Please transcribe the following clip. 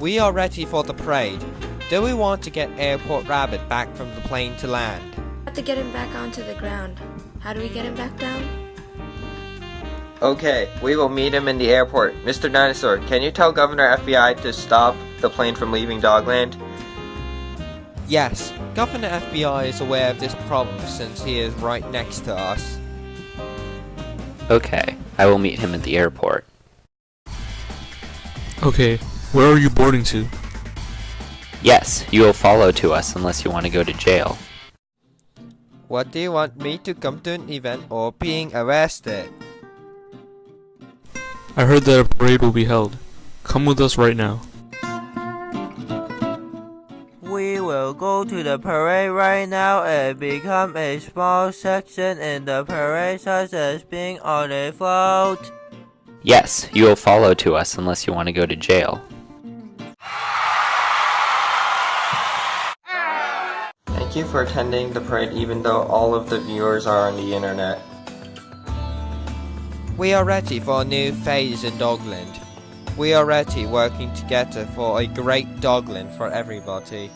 We are ready for the parade. Do we want to get Airport Rabbit back from the plane to land? have to get him back onto the ground. How do we get him back down? Okay, we will meet him in the airport. Mr. Dinosaur, can you tell Governor FBI to stop the plane from leaving Dogland? Yes, Governor FBI is aware of this problem since he is right next to us. Okay, I will meet him at the airport. Okay, where are you boarding to? Yes, you will follow to us unless you want to go to jail. What do you want me to come to an event or being arrested? I heard that a parade will be held. Come with us right now. We will go to the parade right now and become a small section in the parade such as being on a float. Yes, you will follow to us unless you want to go to jail. Thank you for attending the parade even though all of the viewers are on the internet. We are ready for a new phase in Dogland. We are ready working together for a great Dogland for everybody.